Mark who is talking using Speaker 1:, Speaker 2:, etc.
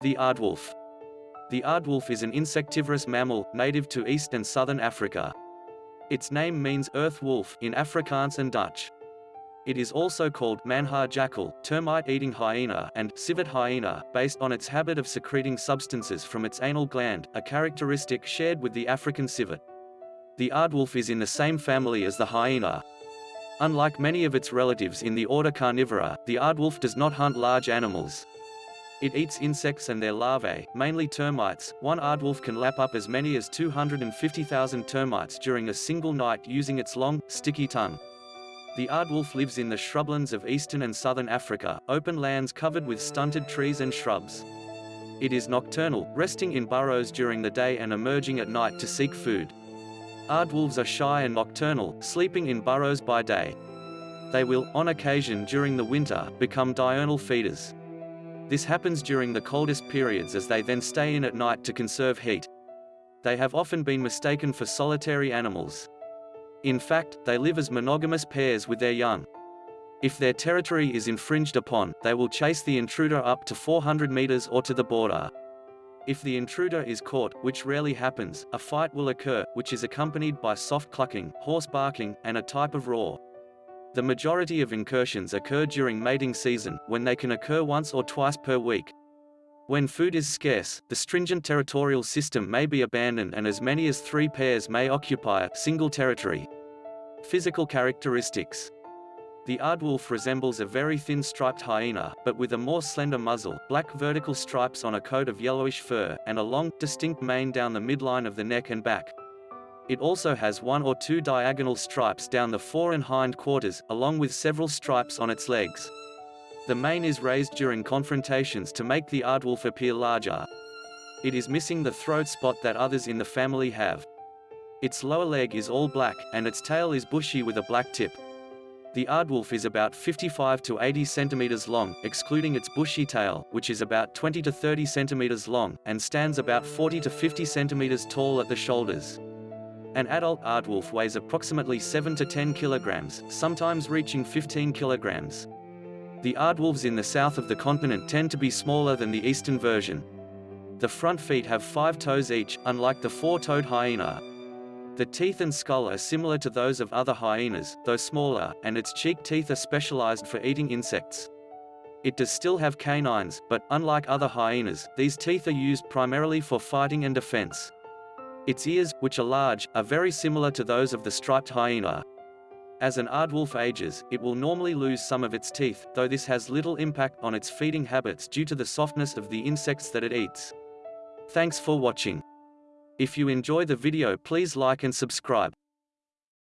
Speaker 1: The aardwolf. The aardwolf is an insectivorous mammal, native to East and Southern Africa. Its name means earth wolf in Afrikaans and Dutch. It is also called maanhaar jackal, termite-eating hyena, and civet hyena, based on its habit of secreting substances from its anal gland, a characteristic shared with the African civet. The aardwolf is in the same family as the hyena. Unlike many of its relatives in the order Carnivora, the aardwolf does not hunt large animals. It eats insects and their larvae, mainly termites. One aardwolf can lap up as many as 250,000 termites during a single night using its long, sticky tongue. The aardwolf lives in the shrublands of eastern and southern Africa, open lands covered with stunted trees and shrubs. It is nocturnal, resting in burrows during the day and emerging at night to seek food. Aardwolves are shy and nocturnal, sleeping in burrows by day. They will, on occasion during the winter, become diurnal feeders. This happens during the coldest periods as they then stay in at night to conserve heat. They have often been mistaken for solitary animals. In fact, they live as monogamous pairs with their young. If their territory is infringed upon, they will chase the intruder up to 400 meters or to the border. If the intruder is caught, which rarely happens, a fight will occur, which is accompanied by soft clucking, hoarse barking, and a type of roar. The majority of incursions occur during mating season, when they can occur once or twice per week. When food is scarce, the stringent territorial system may be abandoned and as many as three pairs may occupy a single territory. Physical characteristics the aardwolf resembles a very thin striped hyena, but with a more slender muzzle, black vertical stripes on a coat of yellowish fur, and a long, distinct mane down the midline of the neck and back. It also has one or two diagonal stripes down the fore and hind quarters, along with several stripes on its legs. The mane is raised during confrontations to make the aardwolf appear larger. It is missing the throat spot that others in the family have. Its lower leg is all black, and its tail is bushy with a black tip. The aardwolf is about 55 to 80 centimeters long, excluding its bushy tail, which is about 20 to 30 centimeters long, and stands about 40 to 50 centimeters tall at the shoulders. An adult aardwolf weighs approximately 7 to 10 kilograms, sometimes reaching 15 kilograms. The aardwolves in the south of the continent tend to be smaller than the eastern version. The front feet have five toes each, unlike the four-toed hyena. The teeth and skull are similar to those of other hyenas, though smaller, and its cheek teeth are specialized for eating insects. It does still have canines, but, unlike other hyenas, these teeth are used primarily for fighting and defense. Its ears, which are large, are very similar to those of the striped hyena. As an aardwolf ages, it will normally lose some of its teeth, though this has little impact on its feeding habits due to the softness of the insects that it eats. Thanks for watching. If you enjoy the video please like and subscribe.